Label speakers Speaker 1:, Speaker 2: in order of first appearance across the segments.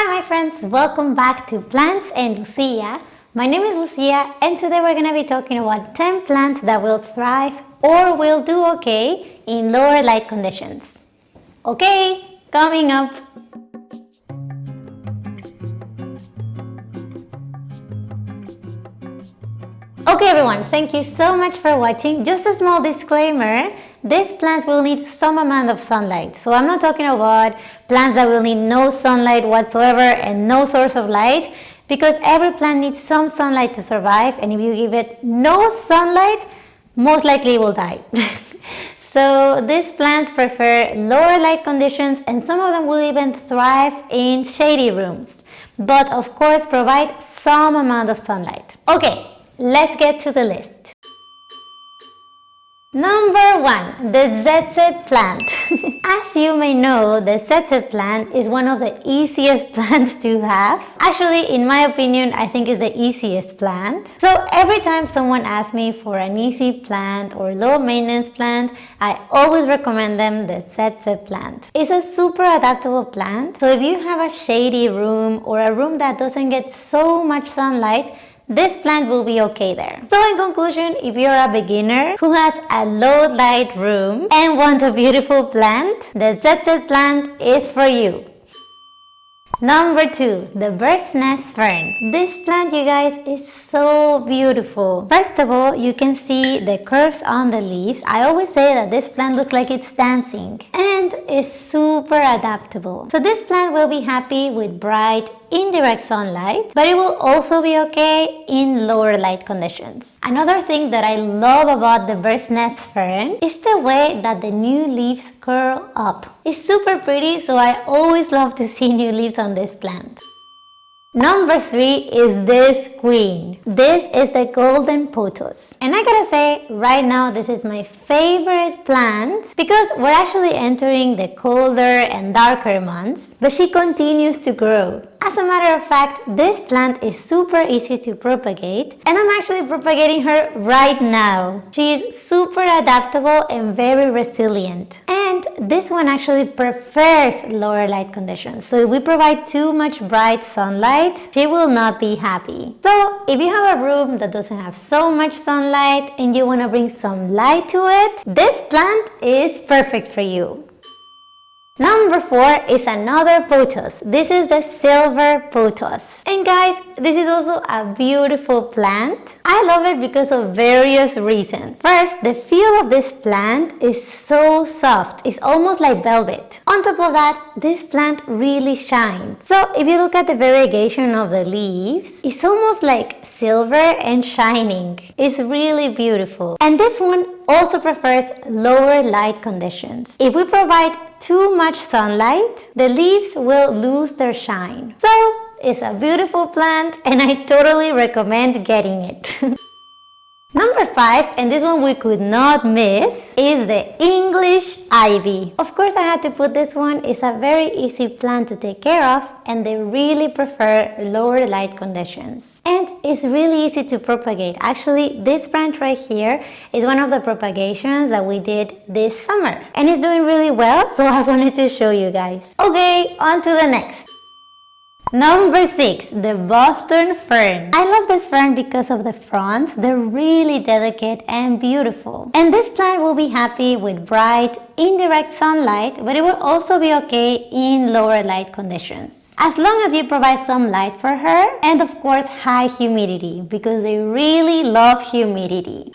Speaker 1: Hi my friends, welcome back to Plants and Lucia. My name is Lucia and today we're going to be talking about 10 plants that will thrive or will do okay in lower light conditions. Okay, coming up. Okay everyone, thank you so much for watching. Just a small disclaimer, these plants will need some amount of sunlight. So I'm not talking about plants that will need no sunlight whatsoever and no source of light because every plant needs some sunlight to survive and if you give it no sunlight, most likely it will die. so these plants prefer lower light conditions and some of them will even thrive in shady rooms. But of course provide some amount of sunlight. Okay, let's get to the list. Number one, the ZZ plant. As you may know, the ZZ plant is one of the easiest plants to have. Actually, in my opinion, I think it's the easiest plant. So every time someone asks me for an easy plant or low maintenance plant, I always recommend them the ZZ plant. It's a super adaptable plant. So if you have a shady room or a room that doesn't get so much sunlight, this plant will be okay there. So in conclusion, if you're a beginner who has a low light room and want a beautiful plant, the ZZ plant is for you. Number two, the bird's nest fern. This plant, you guys, is so beautiful. First of all, you can see the curves on the leaves. I always say that this plant looks like it's dancing and is super adaptable. So this plant will be happy with bright indirect sunlight, but it will also be okay in lower light conditions. Another thing that I love about the bird's nest fern is the way that the new leaves curl up. It's super pretty, so I always love to see new leaves on this plant. Number three is this queen. This is the golden pothos. And I gotta say, right now this is my favorite plant because we're actually entering the colder and darker months, but she continues to grow. As a matter of fact, this plant is super easy to propagate and I'm actually propagating her right now. She is super adaptable and very resilient. And this one actually prefers lower light conditions. So if we provide too much bright sunlight, she will not be happy. So if you have a room that doesn't have so much sunlight and you want to bring some light to it, this plant is perfect for you. Number four is another pothos. This is the silver pothos. And guys, this is also a beautiful plant. I love it because of various reasons. First, the feel of this plant is so soft. It's almost like velvet. On top of that, this plant really shines. So if you look at the variegation of the leaves, it's almost like silver and shining. It's really beautiful. And this one also prefers lower light conditions. If we provide too much sunlight, the leaves will lose their shine. So it's a beautiful plant and I totally recommend getting it. Number five, and this one we could not miss, is the English ivy. Of course, I had to put this one. It's a very easy plant to take care of and they really prefer lower light conditions. And it's really easy to propagate. Actually, this branch right here is one of the propagations that we did this summer. And it's doing really well, so I wanted to show you guys. Okay, on to the next. Number six, the Boston fern. I love this fern because of the fronds. They're really delicate and beautiful. And this plant will be happy with bright, indirect sunlight, but it will also be okay in lower light conditions. As long as you provide some light for her and of course high humidity because they really love humidity.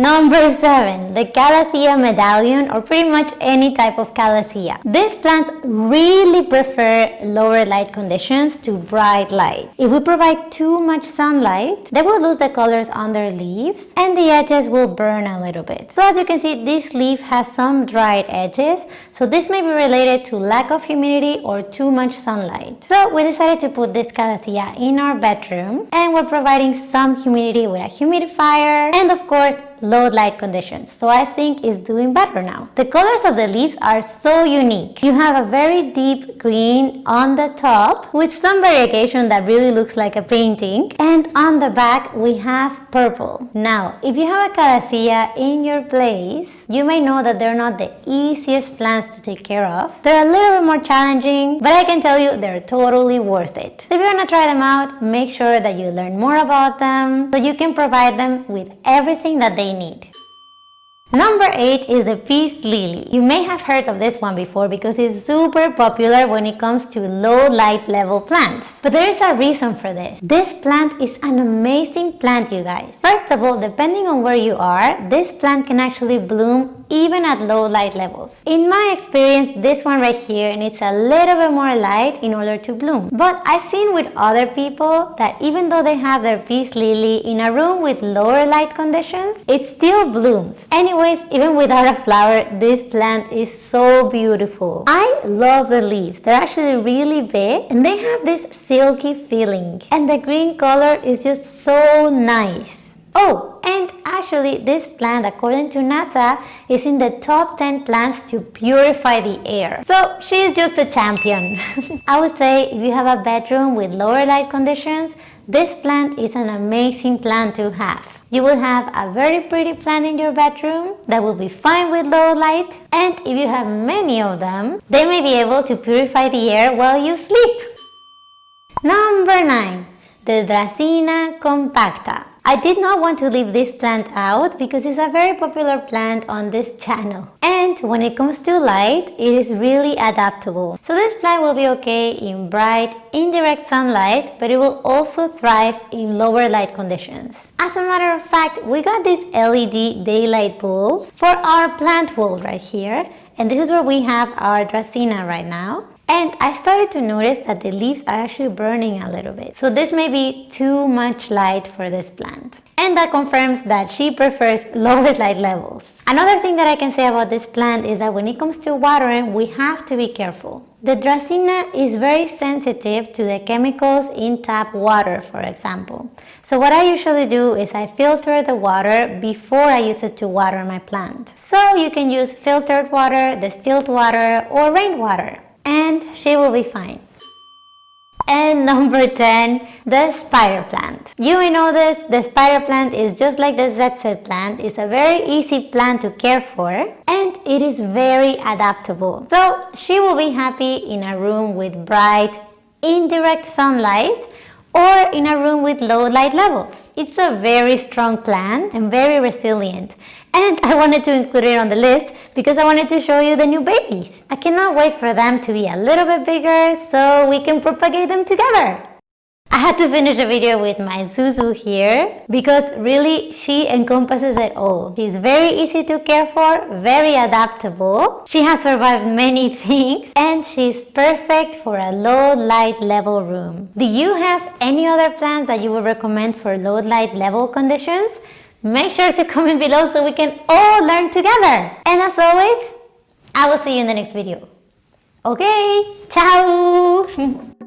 Speaker 1: Number 7. The Calathea medallion or pretty much any type of Calathea. These plants really prefer lower light conditions to bright light. If we provide too much sunlight, they will lose the colors on their leaves and the edges will burn a little bit. So as you can see, this leaf has some dried edges. So this may be related to lack of humidity or too much sunlight. So we decided to put this Calathea in our bedroom and we're providing some humidity with a humidifier and of course low light conditions. So I think it's doing better now. The colors of the leaves are so unique. You have a very deep green on the top with some variegation that really looks like a painting. And on the back we have purple. Now, if you have a calathea in your place, you may know that they're not the easiest plants to take care of. They're a little bit more challenging, but I can tell you they're totally worth it. If you want to try them out, make sure that you learn more about them so you can provide them with everything that they need. Number 8 is the peace lily. You may have heard of this one before because it's super popular when it comes to low light level plants. But there is a reason for this. This plant is an amazing plant you guys. First of all, depending on where you are, this plant can actually bloom even at low light levels. In my experience, this one right here needs a little bit more light in order to bloom. But I've seen with other people that even though they have their peace lily in a room with lower light conditions, it still blooms. Anyways, even without a flower, this plant is so beautiful. I love the leaves. They're actually really big and they have this silky feeling. And the green color is just so nice. Oh, and actually this plant, according to NASA, is in the top 10 plants to purify the air. So she's just a champion. I would say if you have a bedroom with lower light conditions, this plant is an amazing plant to have. You will have a very pretty plant in your bedroom that will be fine with low light and if you have many of them, they may be able to purify the air while you sleep. Number 9. The Dracaena compacta. I did not want to leave this plant out because it's a very popular plant on this channel. And when it comes to light, it is really adaptable. So this plant will be okay in bright, indirect sunlight, but it will also thrive in lower light conditions. As a matter of fact, we got these LED daylight bulbs for our plant wall right here. And this is where we have our Dracaena right now. And I started to notice that the leaves are actually burning a little bit. So this may be too much light for this plant. And that confirms that she prefers lower light levels. Another thing that I can say about this plant is that when it comes to watering, we have to be careful. The Dracaena is very sensitive to the chemicals in tap water, for example. So what I usually do is I filter the water before I use it to water my plant. So you can use filtered water, distilled water, or rainwater she will be fine. And number 10, the spider plant. You may know this, the spider plant is just like the ZZ plant. It's a very easy plant to care for and it is very adaptable. So she will be happy in a room with bright, indirect sunlight or in a room with low light levels. It's a very strong plant and very resilient and I wanted to include it on the list because I wanted to show you the new babies. I cannot wait for them to be a little bit bigger so we can propagate them together. I had to finish the video with my Zuzu here because really she encompasses it all. She's very easy to care for, very adaptable. She has survived many things and she's perfect for a low light level room. Do you have any other plants that you would recommend for low light level conditions? Make sure to comment below so we can all learn together. And as always, I will see you in the next video. Okay, ciao!